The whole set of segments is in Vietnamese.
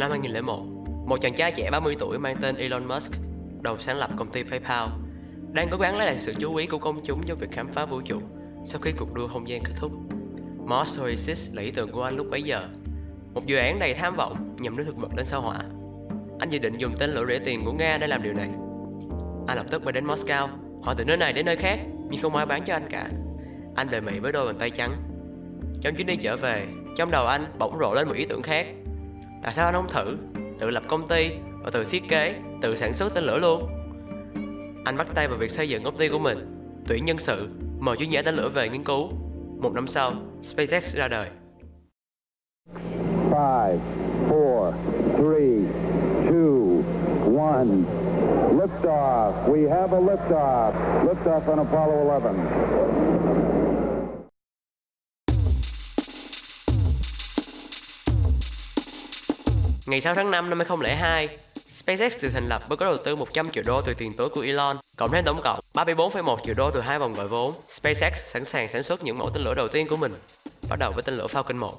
Năm 2001, một chàng trai trẻ 30 tuổi mang tên Elon Musk, đầu sáng lập công ty PayPal, đang cố gắng lấy lại sự chú ý của công chúng cho việc khám phá vũ trụ sau khi cuộc đua không gian kết thúc. Mars Oasis là ý tưởng của anh lúc bấy giờ, một dự án đầy tham vọng nhằm đưa thực vật lên sao hỏa. Anh dự định dùng tên lửa rẻ tiền của Nga để làm điều này. Anh lập tức bay đến Moscow, hỏi từ nơi này đến nơi khác, nhưng không ai bán cho anh cả. Anh về Mỹ với đôi bàn tay trắng. Trong chuyến đi trở về, trong đầu anh bỗng rộ lên một ý tưởng khác. Tại sao anh không thử, tự lập công ty và tự thiết kế, tự sản xuất tên lửa luôn? Anh bắt tay vào việc xây dựng công ty của mình, tuyển nhân sự, mời chuyên gia tên lửa về nghiên cứu. Một năm sau, SpaceX ra đời. Five, four, three, two, one. Liftoff. We have a liftoff. Liftoff on Apollo 11. Ngày 6 tháng 5 năm 2002, SpaceX được thành lập với có đầu tư 100 triệu đô từ tiền túi của Elon, cộng thêm tổng cộng 34,1 triệu đô từ hai vòng gọi vốn. SpaceX sẵn sàng sản xuất những mẫu tên lửa đầu tiên của mình, bắt đầu với tên lửa Falcon 1.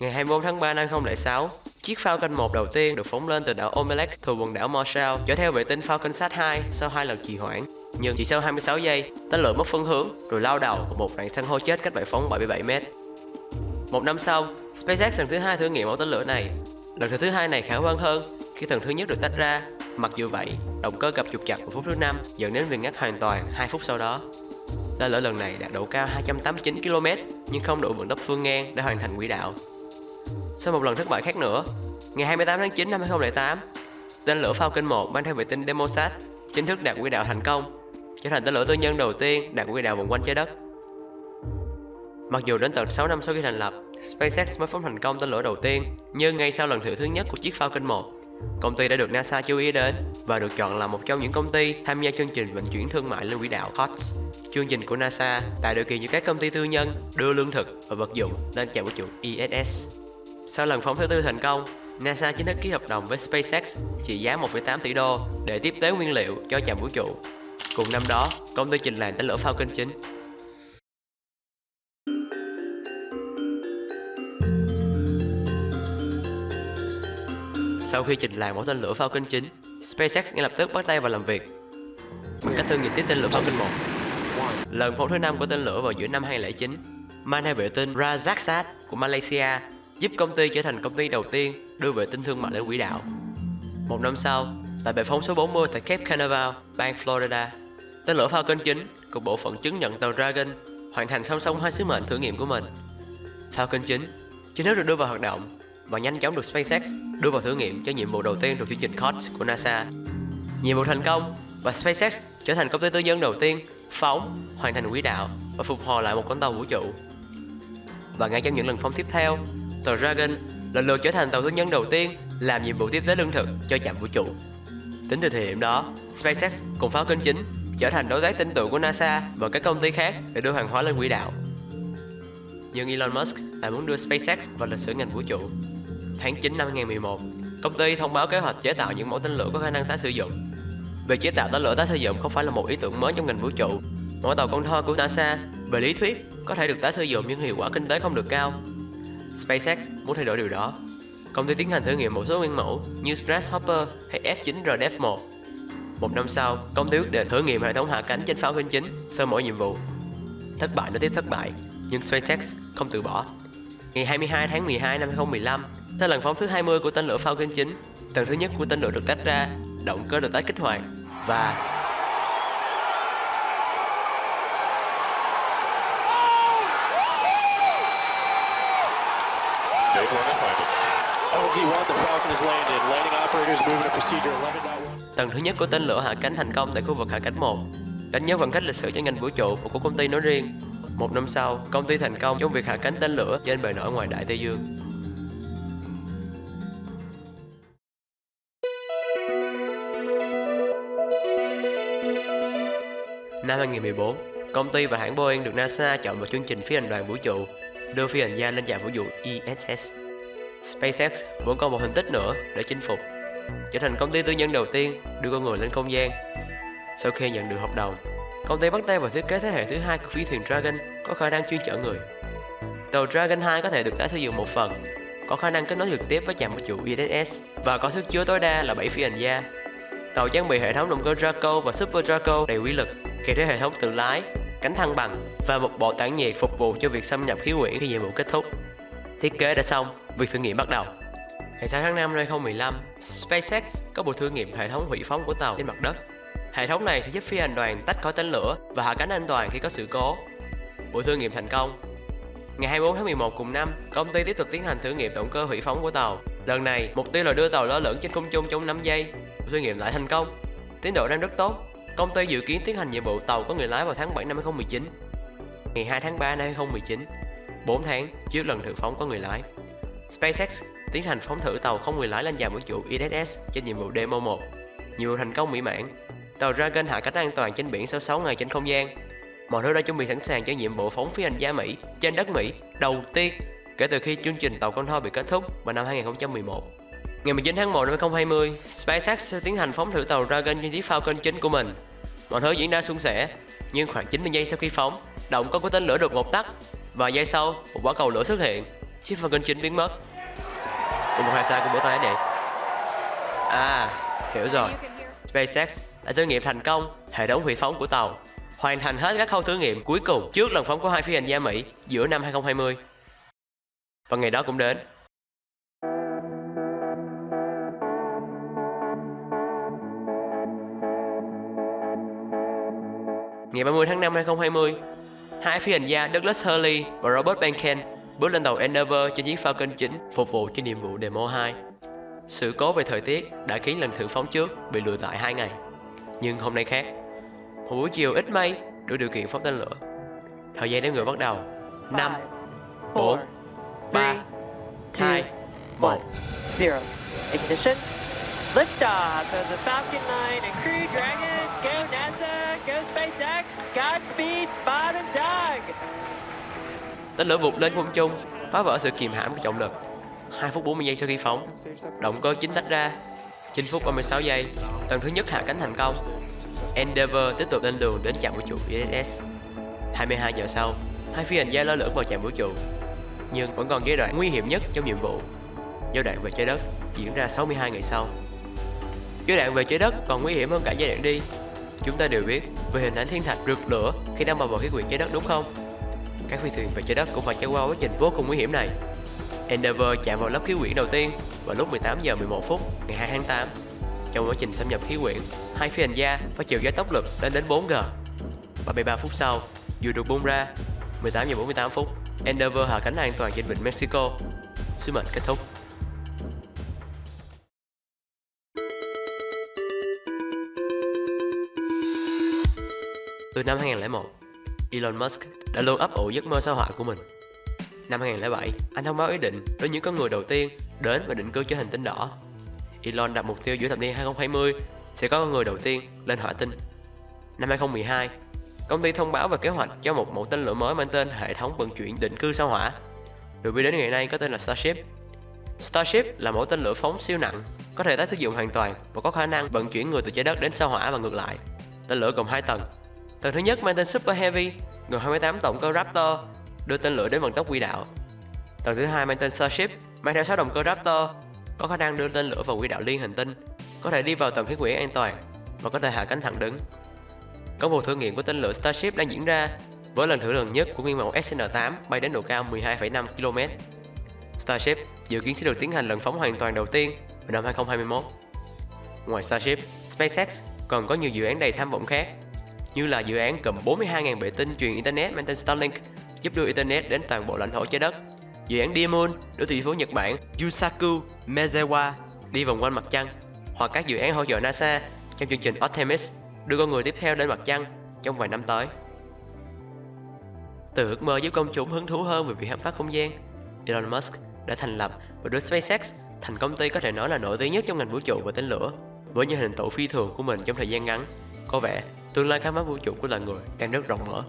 Ngày 24 tháng 3 năm 2006, chiếc Falcon 1 đầu tiên được phóng lên từ đảo Omelec thuộc quần đảo Marshall chở theo vệ tinh FalconSat 2 sau hai lần trì hoãn. Nhưng chỉ sau 26 giây, tên lửa mất phương hướng rồi lao đầu vào một rạn san hô chết cách bãi phóng 77 mét. Một năm sau, SpaceX lần thứ hai thử nghiệm mẫu tên lửa này. Lần thử thứ hai này khả quan hơn khi thần thứ nhất được tách ra. Mặc dù vậy, động cơ gặp trục chặt vào phút thứ năm dẫn đến việc ngắt hoàn toàn 2 phút sau đó. Tên lửa lần này đạt độ cao 289 km nhưng không đủ vận tốc phương ngang để hoàn thành quỹ đạo. Sau một lần thất bại khác nữa, ngày 28 tháng 9 năm 2008, tên lửa Falcon 1 mang theo vệ tinh Demosat chính thức đạt quỹ đạo thành công, trở thành tên lửa tư nhân đầu tiên đạt quỹ đạo vòng quanh trái đất. Mặc dù đến tận 6 năm sau khi thành lập, SpaceX mới phóng thành công tên lửa đầu tiên, nhưng ngay sau lần thử thứ nhất của chiếc Falcon 1, công ty đã được NASA chú ý đến và được chọn là một trong những công ty tham gia chương trình vận chuyển thương mại lên quỹ đạo HOTS. Chương trình của NASA tạo điều kiện cho các công ty tư nhân đưa lương thực và vật dụng lên trạm vũ trụ ISS. Sau lần phóng thứ tư thành công, NASA chính thức ký hợp đồng với SpaceX trị giá 1,8 tỷ đô để tiếp tế nguyên liệu cho trạm vũ trụ. Cùng năm đó, công ty trình làng tên lửa Falcon 9 Sau khi trình làng mẫu tên lửa Falcon 9, SpaceX ngay lập tức bắt tay vào làm việc bằng cách thử nghiệm tiếp tên lửa Falcon 1. Lần phóng thứ năm của tên lửa vào giữa năm 2009, mang theo vệ tinh Rajaksat của Malaysia giúp công ty trở thành công ty đầu tiên đưa vệ tinh thương mại lên quỹ đạo. Một năm sau, tại bệ phóng số 40 tại Cape Canaveral, bang Florida, tên lửa Falcon 9 của bộ phận chứng nhận tàu Dragon hoàn thành song song hai sứ mệnh thử nghiệm của mình. Falcon 9 chính thức được đưa vào hoạt động và nhanh chóng được SpaceX đưa vào thử nghiệm cho nhiệm vụ đầu tiên thuộc chương trình COTS của NASA. Nhiệm vụ thành công và SpaceX trở thành công ty tư nhân đầu tiên phóng, hoàn thành quỹ đạo và phục hồi lại một con tàu vũ trụ. Và ngay trong những lần phóng tiếp theo, tàu Dragon lần lượt trở thành tàu tư nhân đầu tiên làm nhiệm vụ tiếp tế lương thực cho trạm vũ trụ. Tính từ thời điểm đó, SpaceX cùng Falcon 9 trở thành đối tác tin tưởng của NASA và các công ty khác để đưa hàng hóa lên quỹ đạo. Nhưng Elon Musk lại muốn đưa SpaceX vào lịch sử ngành vũ trụ. Tháng 9 năm 2011, công ty thông báo kế hoạch chế tạo những mẫu tên lửa có khả năng tái sử dụng. Việc chế tạo tên lửa tái sử dụng không phải là một ý tưởng mới trong ngành vũ trụ. Mỗi tàu con thoi của NASA, về lý thuyết, có thể được tái sử dụng nhưng hiệu quả kinh tế không được cao. SpaceX muốn thay đổi điều đó. Công ty tiến hành thử nghiệm một số nguyên mẫu như Grasshopper hay F9RDF1. Một năm sau, công ty quyết định thử nghiệm hệ thống hạ cánh trên pháo binh chính sau mỗi nhiệm vụ. Thất bại nối tiếp thất bại, nhưng SpaceX không từ bỏ. Ngày 22 tháng 12 năm 2015, sau lần phóng thứ 20 của tên lửa Falcon 9, tầng thứ nhất của tên lửa được tách ra, động cơ được tái kích hoạt và Stage one is landed. LZ1, the Falcon is landed. Landing operators moving to procedure 11.1. tầng thứ nhất của tên lửa hạ cánh thành công tại khu vực hạ cánh 1, đánh dấu khoảng cách lịch sử cho ngành vũ trụ và của công ty nói riêng. Một năm sau, công ty thành công trong việc hạ cánh tên lửa trên bề nổi ngoài đại Tây Dương. Năm 2014, công ty và hãng Boeing được NASA chọn vào chương trình phi hành đoàn vũ trụ, đưa phi hành gia lên trạm vũ trụ ISS. SpaceX vẫn còn một thành tích nữa để chinh phục, trở thành công ty tư nhân đầu tiên đưa con người lên không gian. Sau khi nhận được hợp đồng, công ty bắt tay vào thiết kế thế hệ thứ hai của phi thuyền Dragon có khả năng chuyên chở người. Tàu Dragon 2 có thể được tái sử dụng một phần, có khả năng kết nối trực tiếp với trạm vũ trụ ISS và có sức chứa tối đa là 7 phi hành gia. Tàu trang bị hệ thống động cơ Draco và Super Draco đầy uy lực, kèm theo hệ thống tự lái, cánh thăng bằng và một bộ tản nhiệt phục vụ cho việc xâm nhập khí quyển khi nhiệm vụ kết thúc. Thiết kế đã xong, việc thử nghiệm bắt đầu. Ngày 6 tháng 5 năm 2015, SpaceX có buổi thử nghiệm hệ thống hủy phóng của tàu trên mặt đất. Hệ thống này sẽ giúp phi hành đoàn tách khỏi tên lửa và hạ cánh an toàn khi có sự cố. Buổi thử nghiệm thành công. Ngày 24 tháng 11 cùng năm, công ty tiếp tục tiến hành thử nghiệm động cơ hủy phóng của tàu. Lần này, mục tiêu là đưa tàu lơ lửng trên không trung trong 5 giây. Buổi thử nghiệm lại thành công. Tiến độ đang rất tốt. Công ty dự kiến tiến hành nhiệm vụ tàu có người lái vào tháng 7 năm 2019. Ngày 2 tháng 3 năm 2019, 4 tháng trước lần thử phóng có người lái. SpaceX tiến hành phóng thử tàu không người lái lên dàn vũ trụ ISS trên nhiệm vụ Demo 1. Nhiệm vụ thành công mỹ mãn. Tàu Dragon hạ cánh an toàn trên biển sau 6 ngày trên không gian. Mọi thứ đã chuẩn bị sẵn sàng cho nhiệm vụ phóng phi hành gia Mỹ trên đất Mỹ đầu tiên kể từ khi chương trình tàu con thoi bị kết thúc vào năm 2011. Ngày 19 tháng 1 năm 2020, SpaceX sẽ tiến hành phóng thử tàu Dragon trên chiếc Falcon 9 của mình. Mọi thứ diễn ra suôn sẻ, nhưng khoảng 90 giây sau khi phóng, động cơ của tên lửa đột ngột tắt. Và giây sau, một quả cầu lửa xuất hiện, chiếc Falcon 9 biến mất. Cùng một hai sai của bữa tay vậy? À, hiểu rồi. SpaceX đã thử nghiệm thành công hệ thống hủy phóng của tàu, hoàn thành hết các khâu thử nghiệm cuối cùng trước lần phóng của hai phi hành gia Mỹ giữa năm 2020. Và ngày đó cũng đến. Ngày 30 tháng 5 2020, hai phi hành gia Douglas Hurley và Robert Behnken bước lên tàu Endeavour trên chiếc Falcon 9 phục vụ cho nhiệm vụ Demo 2. Sự cố về thời tiết đã khiến lần thử phóng trước bị lùi lại 2 ngày. Nhưng hôm nay khác. Một buổi chiều ít mây đủ điều kiện phóng tên lửa. Thời gian đếm ngược bắt đầu. 5 4 3 2 1 zero. Ignition. Liftoff of the Falcon 9 and Crew Dragon. Go NASA. Go SpaceX. Godspeed, Bob and Tên lửa vụt lên không trung, phá vỡ sự kìm hãm của trọng lực. 2 phút 40 giây sau khi phóng, động cơ chính tách ra. 9 phút 36 giây, tầng thứ nhất hạ cánh thành công. Endeavour tiếp tục lên đường đến trạm vũ trụ ISS. 22 giờ sau, hai phi hành gia lơ lửng vào trạm vũ trụ, nhưng vẫn còn giai đoạn nguy hiểm nhất trong nhiệm vụ. Giai đoạn về trái đất diễn ra 62 ngày sau. Giai đoạn về trái đất còn nguy hiểm hơn cả giai đoạn đi. Chúng ta đều biết về hình ảnh thiên thạch rực lửa khi đang vào khí quyển trái đất đúng không? Các phi thuyền về trái đất cũng phải trải qua quá trình vô cùng nguy hiểm này. Endeavour chạm vào lớp khí quyển đầu tiên vào lúc 18 giờ 11 phút ngày 2 tháng 8. Trong quá trình xâm nhập khí quyển, hai phi hành gia phải chịu gió tốc lực lên đến 4G. 33 phút sau, dù được bung ra, 18 giờ 48 phút, Endeavour hạ cánh an toàn trên vịnh Mexico. Sứ mệnh kết thúc. Từ năm 2001, Elon Musk đã luôn ấp ủ giấc mơ sao hỏa của mình. Năm 2007, anh thông báo ý định với những con người đầu tiên đến và định cư trên hành tinh đỏ. Elon đặt mục tiêu giữa thập niên 2020 sẽ có con người đầu tiên lên hỏa tinh. Năm 2012, công ty thông báo về kế hoạch cho một mẫu tên lửa mới mang tên hệ thống vận chuyển định cư sao hỏa. Được biết đến ngày nay có tên là Starship. Starship là mẫu tên lửa phóng siêu nặng, có thể tái sử dụng hoàn toàn và có khả năng vận chuyển người từ trái đất đến sao hỏa và ngược lại. Tên lửa gồm 2 tầng, Tầng thứ nhất mang tên Super Heavy, gồm 28 động cơ Raptor, đưa tên lửa đến vận tốc quỹ đạo. Tầng thứ hai mang tên Starship, mang theo 6 động cơ Raptor, có khả năng đưa tên lửa vào quỹ đạo liên hành tinh, có thể đi vào tầng khí quyển an toàn và có thể hạ cánh thẳng đứng. Công một thử nghiệm của tên lửa Starship đang diễn ra với lần thử lần nhất của nguyên mẫu SN8 bay đến độ cao 12,5 km. Starship dự kiến sẽ được tiến hành lần phóng hoàn toàn đầu tiên vào năm 2021. Ngoài Starship, SpaceX còn có nhiều dự án đầy tham vọng khác như là dự án cầm 42.000 vệ tinh truyền Internet mang tên Starlink giúp đưa Internet đến toàn bộ lãnh thổ trái đất. Dự án Diamond đưa tỷ phú Nhật Bản Yusaku Maezawa đi vòng quanh mặt trăng hoặc các dự án hỗ trợ NASA trong chương trình Artemis đưa con người tiếp theo đến mặt trăng trong vài năm tới. Từ ước mơ giúp công chúng hứng thú hơn về việc khám phá không gian, Elon Musk đã thành lập và đưa SpaceX thành công ty có thể nói là nổi tiếng nhất trong ngành vũ trụ và tên lửa với những hình tụ phi thường của mình trong thời gian ngắn. Có vẻ tương lai khám phá vũ trụ của loài người đang rất rộng mở.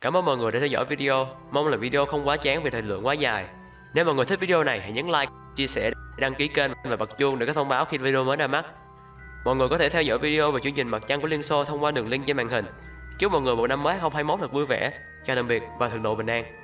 Cảm ơn mọi người đã theo dõi video, mong là video không quá chán vì thời lượng quá dài. Nếu mọi người thích video này hãy nhấn like, chia sẻ, đăng ký kênh và bật chuông để có thông báo khi video mới ra mắt. Mọi người có thể theo dõi video về chương trình mặt trăng của Liên Xô thông qua đường link trên màn hình. Chúc mọi người một năm mới 2021 thật vui vẻ, chào tạm biệt và thượng độ bình an.